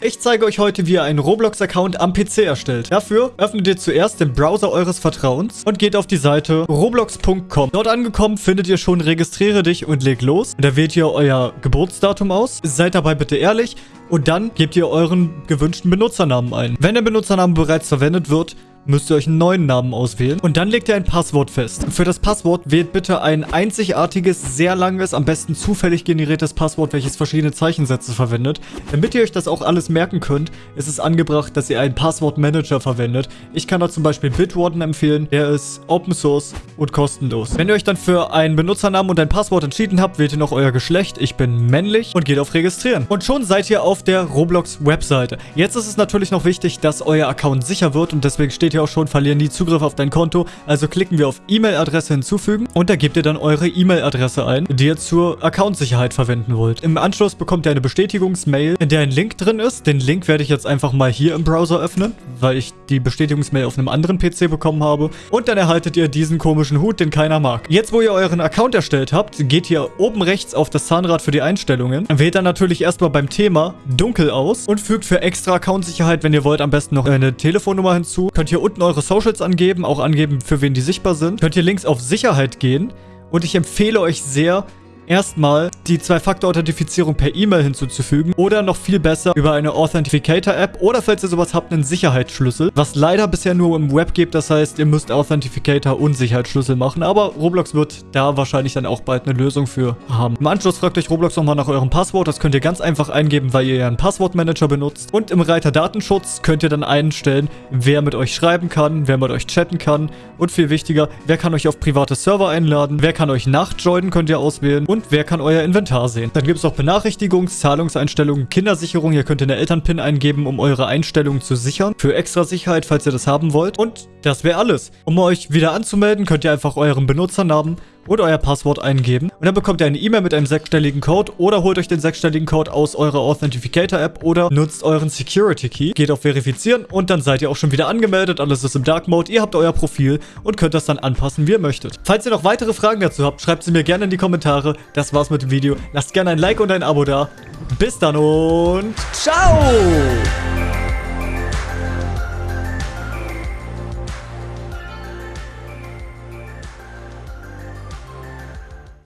Ich zeige euch heute, wie ihr einen Roblox-Account am PC erstellt. Dafür öffnet ihr zuerst den Browser eures Vertrauens und geht auf die Seite roblox.com. Dort angekommen findet ihr schon Registriere dich und leg los. Da wählt ihr euer Geburtsdatum aus. Seid dabei bitte ehrlich und dann gebt ihr euren gewünschten Benutzernamen ein. Wenn der Benutzername bereits verwendet wird, müsst ihr euch einen neuen Namen auswählen. Und dann legt ihr ein Passwort fest. Für das Passwort wählt bitte ein einzigartiges, sehr langes, am besten zufällig generiertes Passwort, welches verschiedene Zeichensätze verwendet. Damit ihr euch das auch alles merken könnt, ist es angebracht, dass ihr einen Passwortmanager verwendet. Ich kann da zum Beispiel Bitwarden empfehlen. Der ist Open Source und kostenlos. Wenn ihr euch dann für einen Benutzernamen und ein Passwort entschieden habt, wählt ihr noch euer Geschlecht. Ich bin männlich und geht auf Registrieren. Und schon seid ihr auf der Roblox-Webseite. Jetzt ist es natürlich noch wichtig, dass euer Account sicher wird und deswegen steht hier ja auch schon, verlieren die Zugriff auf dein Konto. Also klicken wir auf E-Mail-Adresse hinzufügen und da gebt ihr dann eure E-Mail-Adresse ein, die ihr zur Account-Sicherheit verwenden wollt. Im Anschluss bekommt ihr eine Bestätigungsmail, in der ein Link drin ist. Den Link werde ich jetzt einfach mal hier im Browser öffnen, weil ich die Bestätigungsmail auf einem anderen PC bekommen habe. Und dann erhaltet ihr diesen komischen Hut, den keiner mag. Jetzt, wo ihr euren Account erstellt habt, geht ihr oben rechts auf das Zahnrad für die Einstellungen. Wählt dann natürlich erstmal beim Thema dunkel aus und fügt für extra Account-Sicherheit, wenn ihr wollt, am besten noch eine Telefonnummer hinzu. Könnt ihr unten eure Socials angeben, auch angeben, für wen die sichtbar sind. Könnt ihr links auf Sicherheit gehen. Und ich empfehle euch sehr, erstmal die Zwei-Faktor-Authentifizierung per E-Mail hinzuzufügen oder noch viel besser über eine Authentificator-App oder falls ihr sowas habt, einen Sicherheitsschlüssel, was leider bisher nur im Web gibt, das heißt, ihr müsst Authentificator und Sicherheitsschlüssel machen, aber Roblox wird da wahrscheinlich dann auch bald eine Lösung für haben. Im Anschluss fragt euch Roblox nochmal nach eurem Passwort, das könnt ihr ganz einfach eingeben, weil ihr ja einen Passwortmanager benutzt. Und im Reiter Datenschutz könnt ihr dann einstellen, wer mit euch schreiben kann, wer mit euch chatten kann. Und viel wichtiger, wer kann euch auf private Server einladen, wer kann euch nachjoinen, könnt ihr auswählen. Und und wer kann euer Inventar sehen. Dann gibt es auch Benachrichtigungs-, Zahlungseinstellungen, Kindersicherung. Hier könnt ihr eine Elternpin eingeben, um eure Einstellungen zu sichern. Für extra Sicherheit, falls ihr das haben wollt. Und das wäre alles. Um euch wieder anzumelden, könnt ihr einfach euren Benutzernamen und euer Passwort eingeben. Und dann bekommt ihr eine E-Mail mit einem sechsstelligen Code oder holt euch den sechsstelligen Code aus eurer Authentificator-App oder nutzt euren Security-Key. Geht auf Verifizieren und dann seid ihr auch schon wieder angemeldet. Alles ist im Dark Mode. Ihr habt euer Profil und könnt das dann anpassen, wie ihr möchtet. Falls ihr noch weitere Fragen dazu habt, schreibt sie mir gerne in die Kommentare. Das war's mit dem Video. Lasst gerne ein Like und ein Abo da. Bis dann und ciao!